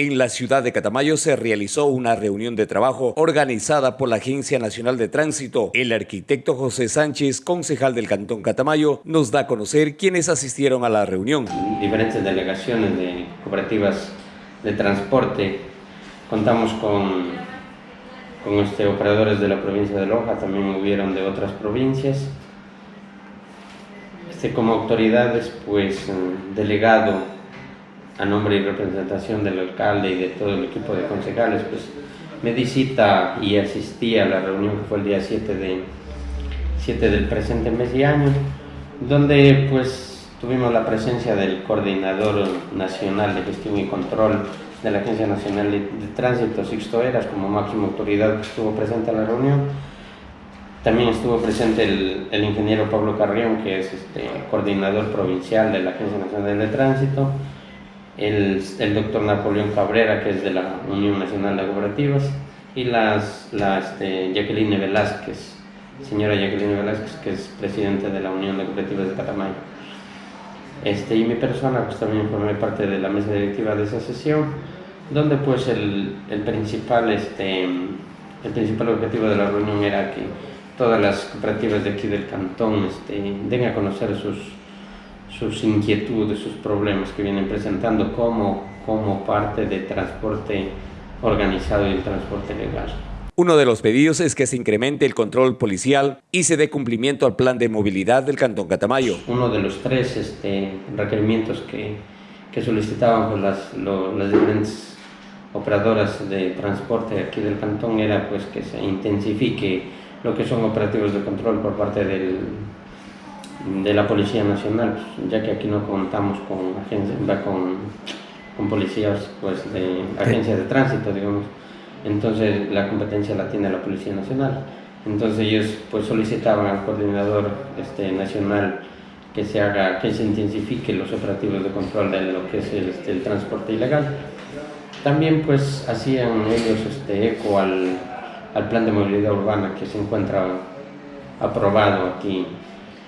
En la ciudad de Catamayo se realizó una reunión de trabajo organizada por la Agencia Nacional de Tránsito. El arquitecto José Sánchez, concejal del Cantón Catamayo, nos da a conocer quiénes asistieron a la reunión. Diferentes delegaciones de cooperativas de transporte. Contamos con, con este, operadores de la provincia de Loja, también hubieron de otras provincias. Este, como autoridades, pues delegado a nombre y representación del alcalde y de todo el equipo de concejales, pues me di cita y asistí a la reunión que fue el día 7, de, 7 del presente mes y año, donde pues tuvimos la presencia del coordinador nacional de gestión y control de la Agencia Nacional de, Tránsito, Sixto Eras, como máxima autoridad que estuvo presente en la reunión. También estuvo presente el, ingeniero Pablo Carrión, que es este, coordinador provincial de la Agencia Nacional de Tránsito, el, el doctor Napoleón Cabrera, que es de la Unión Nacional de Cooperativas, y las, la este, Jacqueline Velázquez, señora Jacqueline Velázquez, que es presidenta de la Unión de Cooperativas de Catamayo. Este, y mi persona pues también formé parte de la mesa directiva de esa sesión, donde pues el, el, principal, este, el principal objetivo de la reunión era que todas las cooperativas de aquí del cantón este, den a conocer sus, sus inquietudes, sus problemas que vienen presentando como, como parte de transporte organizado y el transporte legal. Uno de los pedidos es que se incremente el control policial y se dé cumplimiento al plan de movilidad del Cantón Catamayo. Uno de los tres este, requerimientos que, que solicitaban pues, las, las diferentes operadoras de transporte aquí del cantón era pues, que se intensifique lo que son operativos de control por parte del, de la Policía Nacional, pues, ya que aquí no contamos con, con, con policías pues, de agencias de tránsito, digamos. Entonces la competencia la tiene la Policía Nacional. Entonces ellos pues solicitaban al coordinador este, nacional que se haga, que se intensifique los operativos de control de lo que es el, este, el transporte ilegal. También pues hacían ellos este, eco al, al plan de movilidad urbana que se encuentra aprobado aquí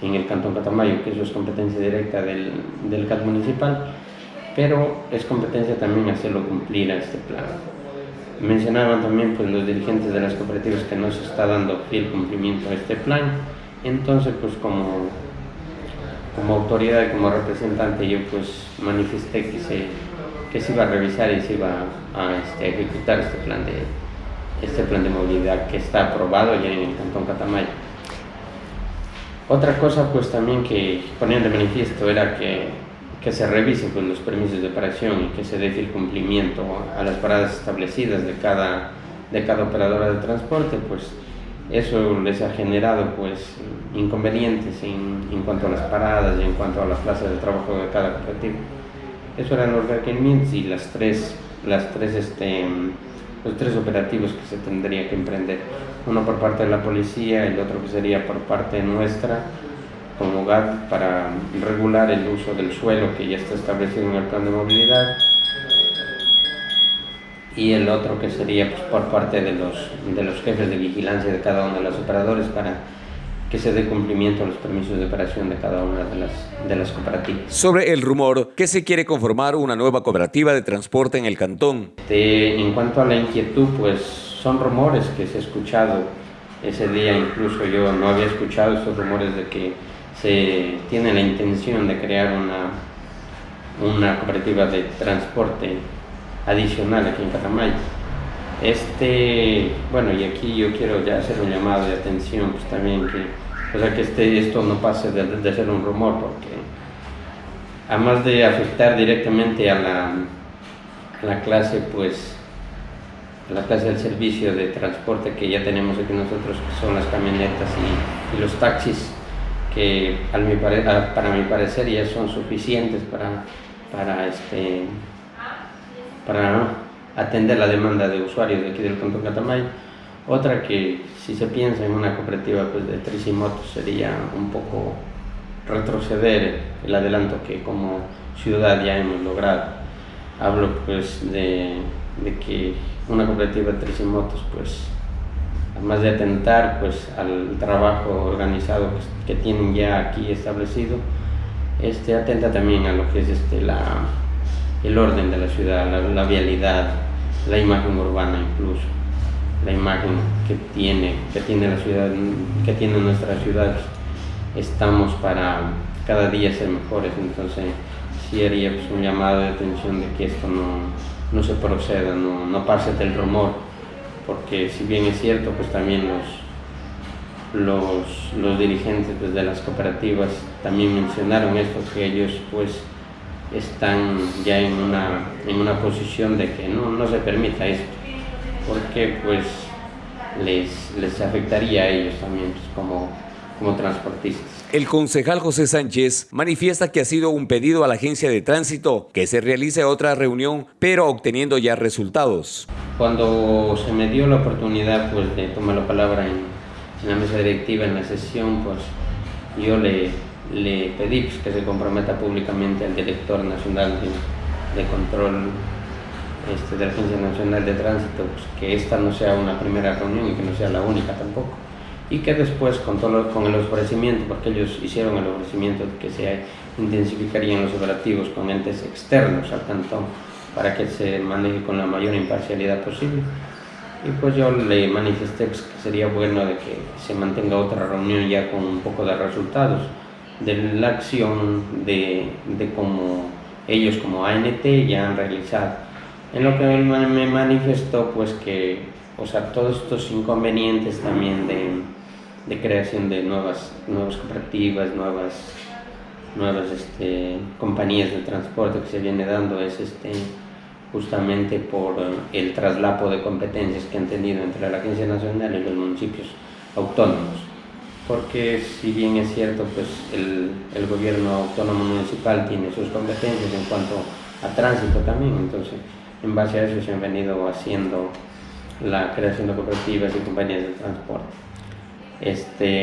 en el Cantón Catamayo, que eso es competencia directa del, del CAT municipal, pero es competencia también hacerlo cumplir a este plan. Mencionaban también pues, los dirigentes de las cooperativas que no se está dando fiel cumplimiento a este plan, entonces pues como, como autoridad y como representante yo pues manifesté que se, que se iba a revisar y se iba a, este, ejecutar este plan, de, este plan de movilidad que está aprobado ya en el Cantón Catamayo. Otra cosa pues también que ponían de manifiesto era que, que se revisen pues, los permisos de operación y que se dé el cumplimiento a las paradas establecidas de cada, de cada operadora de transporte, pues eso les ha generado pues inconvenientes en, en cuanto a las paradas y en cuanto a las plazas de trabajo de cada cooperativa. Eso eran los requerimientos y las tres, las tres este, los tres operativos que se tendría que emprender. Uno por parte de la policía el otro que sería por parte nuestra como GAT para regular el uso del suelo que ya está establecido en el plan de movilidad y el otro que sería pues, por parte de los, de los jefes de vigilancia de cada uno de los operadores para que se dé cumplimiento a los permisos de operación de cada una de las, de las cooperativas. Sobre el rumor que se quiere conformar una nueva cooperativa de transporte en el cantón. en cuanto a la inquietud, pues son rumores que se ha escuchado ese día, incluso yo no había escuchado esos rumores de que se tiene la intención de crear una, una cooperativa de transporte adicional aquí en Catamayo. Este, bueno, y aquí yo quiero ya hacer un llamado de atención, pues también que, o sea, que este, esto no pase de, ser un rumor, porque además de afectar directamente a la, a la clase, pues, a la clase del servicio de transporte que ya tenemos aquí nosotros, que son las camionetas y, los taxis, que al mi para mi parecer ya son suficientes para, para, este, para atender la demanda de usuarios de aquí del Cantón Catamayo. Otra que si se piensa en una cooperativa pues, de tricimotos sería un poco retroceder el adelanto que como ciudad ya hemos logrado. Hablo pues de, de que una cooperativa de tricimotos pues además de atentar pues al trabajo organizado que, que tienen ya aquí establecido, este atenta también a lo que es este la el orden de la ciudad, la, vialidad, la imagen urbana incluso, la imagen que tiene, que tiene la ciudad, que tiene nuestra ciudad. Estamos para cada día ser mejores, entonces sí haría pues, un llamado de atención de que esto no, no se proceda, no, no pase del rumor, porque si bien es cierto, pues también los, los, los dirigentes pues, de las cooperativas también mencionaron esto, que ellos pues están ya en una, en una posición de que no, no se permita esto, porque pues les, les afectaría a ellos también pues, como, como transportistas. El concejal José Sánchez manifiesta que ha sido un pedido a la agencia de tránsito que se realice otra reunión, pero obteniendo ya resultados. Cuando se me dio la oportunidad pues, de tomar la palabra en, en la mesa directiva, en la sesión, pues yo le, le pedí pues, que se comprometa públicamente al director nacional de, control este, de la Agencia Nacional de Tránsito, pues, que esta no sea una primera reunión y que no sea la única tampoco. Y que después, con el ofrecimiento, porque ellos hicieron el ofrecimiento de que se intensificarían los operativos con entes externos al cantón para que se maneje con la mayor imparcialidad posible. Y pues yo le manifesté pues, que sería bueno de que se mantenga otra reunión ya con un poco de resultados de la acción de, de cómo ellos como ANT ya han realizado. En lo que me manifestó pues que, o sea, todos estos inconvenientes también de, de creación de nuevas, nuevas cooperativas, nuevas, nuevas este, compañías de transporte que se viene dando es este, justamente por el traslapo de competencias que han tenido entre la Agencia Nacional y los municipios autónomos porque si bien es cierto, pues el, gobierno autónomo municipal tiene sus competencias en cuanto a tránsito también, entonces en base a eso se han venido haciendo la creación de cooperativas y compañías de transporte. Este,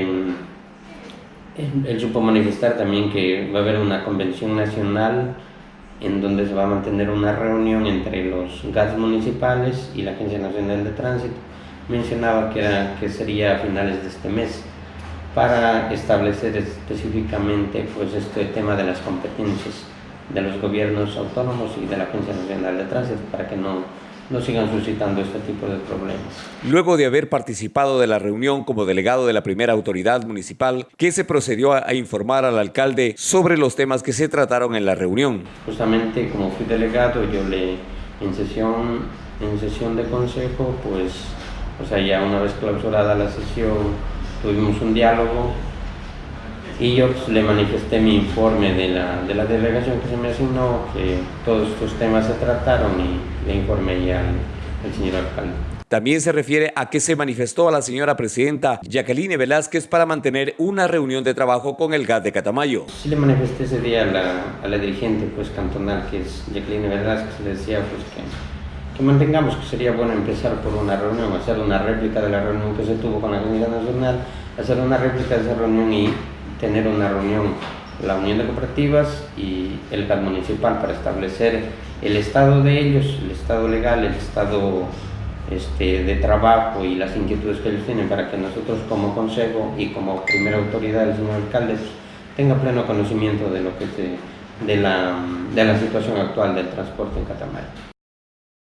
él supo manifestar también que va a haber una convención nacional en donde se va a mantener una reunión entre los GATS municipales y la Agencia Nacional de Tránsito. Mencionaba que, era, que sería a finales de este mes para establecer específicamente pues, este tema de las competencias de los gobiernos autónomos y de la Agencia Nacional de Tránsito para que no, no sigan suscitando este tipo de problemas. Luego de haber participado de la reunión como delegado de la primera autoridad municipal, ¿qué se procedió a, a informar al alcalde sobre los temas que se trataron en la reunión? Justamente como fui delegado, yo le en sesión, en sesión de consejo, pues, o sea, ya una vez clausurada la sesión, tuvimos un diálogo y yo pues, le manifesté mi informe de la, de la delegación que se me asignó, que todos estos temas se trataron y le informé ya al, al señor alcalde. También se refiere a que se manifestó a la señora presidenta Jacqueline Velázquez para mantener una reunión de trabajo con el GAT de Catamayo. Sí le manifesté ese día a la, a la dirigente pues, cantonal, que es Jacqueline Velázquez, le decía pues, que, que mantengamos que sería bueno empezar por una reunión, hacer una réplica de la reunión que se tuvo con la Agencia Nacional, hacer una réplica de esa reunión y tener una reunión la Unión de Cooperativas y el GAT municipal para establecer el estado de ellos, el estado legal, el estado este, de trabajo y las inquietudes que ellos tienen para que nosotros como consejo y como primera autoridad del señor alcalde pues, tenga pleno conocimiento de lo que se, de, la, de la situación actual del transporte en Catamayo.